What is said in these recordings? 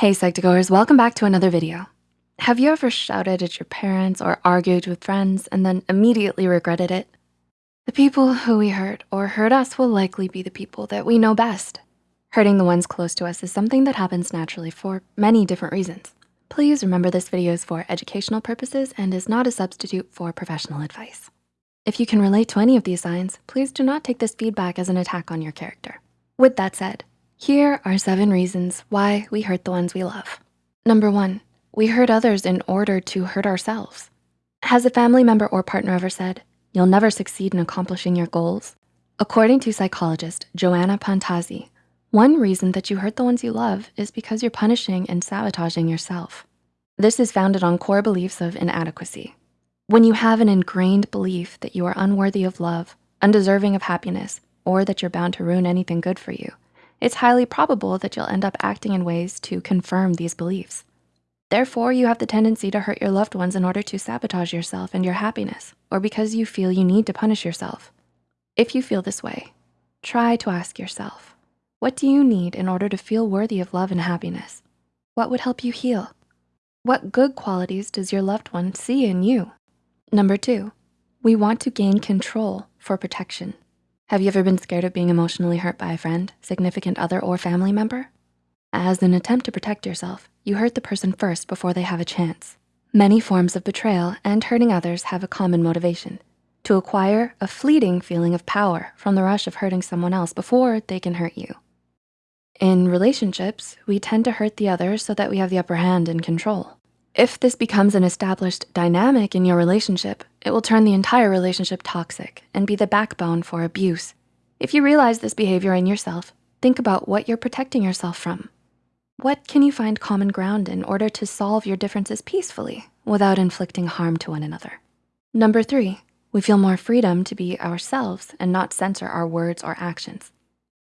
Hey Psych2Goers, welcome back to another video. Have you ever shouted at your parents or argued with friends and then immediately regretted it? The people who we hurt or hurt us will likely be the people that we know best. Hurting the ones close to us is something that happens naturally for many different reasons. Please remember this video is for educational purposes and is not a substitute for professional advice. If you can relate to any of these signs, please do not take this feedback as an attack on your character. With that said, here are seven reasons why we hurt the ones we love. Number one, we hurt others in order to hurt ourselves. Has a family member or partner ever said, you'll never succeed in accomplishing your goals? According to psychologist Joanna Pantazzi, one reason that you hurt the ones you love is because you're punishing and sabotaging yourself. This is founded on core beliefs of inadequacy. When you have an ingrained belief that you are unworthy of love, undeserving of happiness, or that you're bound to ruin anything good for you, it's highly probable that you'll end up acting in ways to confirm these beliefs. Therefore, you have the tendency to hurt your loved ones in order to sabotage yourself and your happiness, or because you feel you need to punish yourself. If you feel this way, try to ask yourself, what do you need in order to feel worthy of love and happiness? What would help you heal? What good qualities does your loved one see in you? Number two, we want to gain control for protection. Have you ever been scared of being emotionally hurt by a friend, significant other, or family member? As an attempt to protect yourself, you hurt the person first before they have a chance. Many forms of betrayal and hurting others have a common motivation, to acquire a fleeting feeling of power from the rush of hurting someone else before they can hurt you. In relationships, we tend to hurt the other so that we have the upper hand and control. If this becomes an established dynamic in your relationship, it will turn the entire relationship toxic and be the backbone for abuse. If you realize this behavior in yourself, think about what you're protecting yourself from. What can you find common ground in order to solve your differences peacefully without inflicting harm to one another? Number three, we feel more freedom to be ourselves and not censor our words or actions.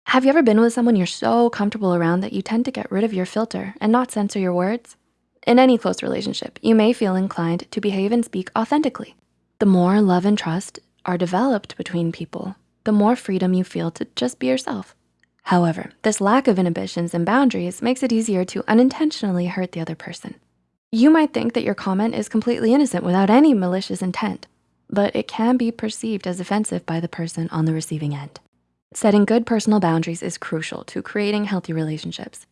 Have you ever been with someone you're so comfortable around that you tend to get rid of your filter and not censor your words? In any close relationship, you may feel inclined to behave and speak authentically. The more love and trust are developed between people, the more freedom you feel to just be yourself. However, this lack of inhibitions and boundaries makes it easier to unintentionally hurt the other person. You might think that your comment is completely innocent without any malicious intent, but it can be perceived as offensive by the person on the receiving end. Setting good personal boundaries is crucial to creating healthy relationships.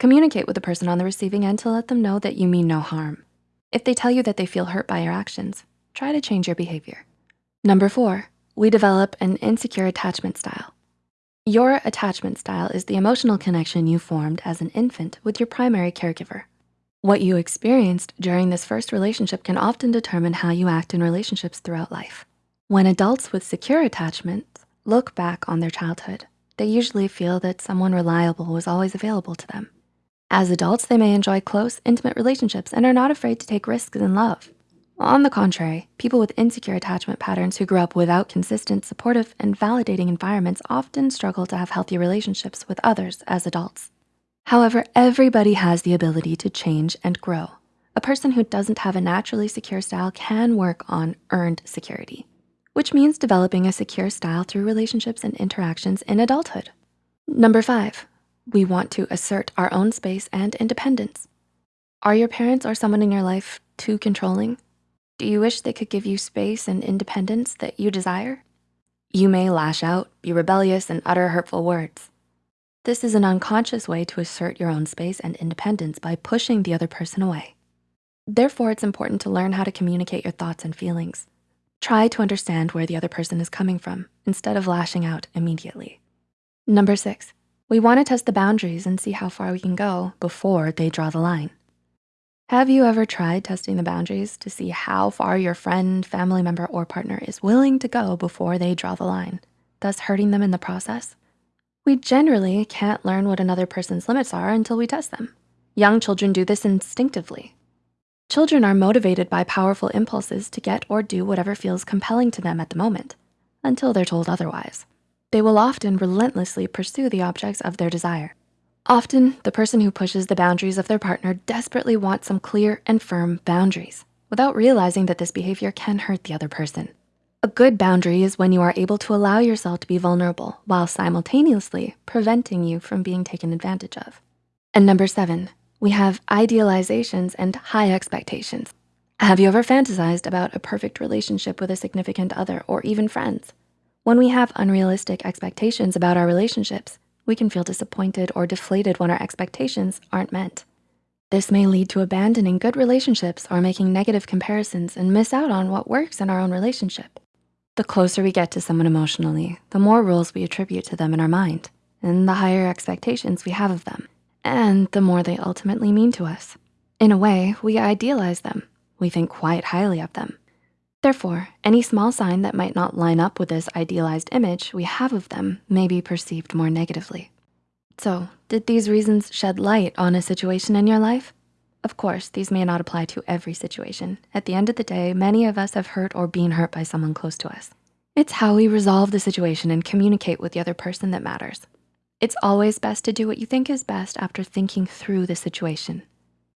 Communicate with the person on the receiving end to let them know that you mean no harm. If they tell you that they feel hurt by your actions, try to change your behavior. Number four, we develop an insecure attachment style. Your attachment style is the emotional connection you formed as an infant with your primary caregiver. What you experienced during this first relationship can often determine how you act in relationships throughout life. When adults with secure attachments look back on their childhood, they usually feel that someone reliable was always available to them. As adults, they may enjoy close, intimate relationships and are not afraid to take risks in love. On the contrary, people with insecure attachment patterns who grew up without consistent, supportive, and validating environments often struggle to have healthy relationships with others as adults. However, everybody has the ability to change and grow. A person who doesn't have a naturally secure style can work on earned security, which means developing a secure style through relationships and interactions in adulthood. Number five, we want to assert our own space and independence. Are your parents or someone in your life too controlling? Do you wish they could give you space and independence that you desire? You may lash out, be rebellious, and utter hurtful words. This is an unconscious way to assert your own space and independence by pushing the other person away. Therefore, it's important to learn how to communicate your thoughts and feelings. Try to understand where the other person is coming from instead of lashing out immediately. Number six, we wanna test the boundaries and see how far we can go before they draw the line. Have you ever tried testing the boundaries to see how far your friend, family member, or partner is willing to go before they draw the line, thus hurting them in the process? We generally can't learn what another person's limits are until we test them. Young children do this instinctively. Children are motivated by powerful impulses to get or do whatever feels compelling to them at the moment, until they're told otherwise they will often relentlessly pursue the objects of their desire. Often, the person who pushes the boundaries of their partner desperately wants some clear and firm boundaries without realizing that this behavior can hurt the other person. A good boundary is when you are able to allow yourself to be vulnerable while simultaneously preventing you from being taken advantage of. And number seven, We have idealizations and high expectations. Have you ever fantasized about a perfect relationship with a significant other or even friends? When we have unrealistic expectations about our relationships, we can feel disappointed or deflated when our expectations aren't met. This may lead to abandoning good relationships or making negative comparisons and miss out on what works in our own relationship. The closer we get to someone emotionally, the more roles we attribute to them in our mind and the higher expectations we have of them and the more they ultimately mean to us. In a way, we idealize them. We think quite highly of them. Therefore, any small sign that might not line up with this idealized image we have of them may be perceived more negatively. So did these reasons shed light on a situation in your life? Of course, these may not apply to every situation. At the end of the day, many of us have hurt or been hurt by someone close to us. It's how we resolve the situation and communicate with the other person that matters. It's always best to do what you think is best after thinking through the situation.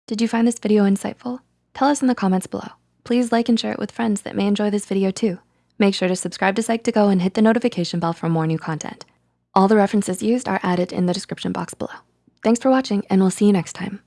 Did you find this video insightful? Tell us in the comments below. Please like and share it with friends that may enjoy this video too. Make sure to subscribe to Psych2Go and hit the notification bell for more new content. All the references used are added in the description box below. Thanks for watching and we'll see you next time.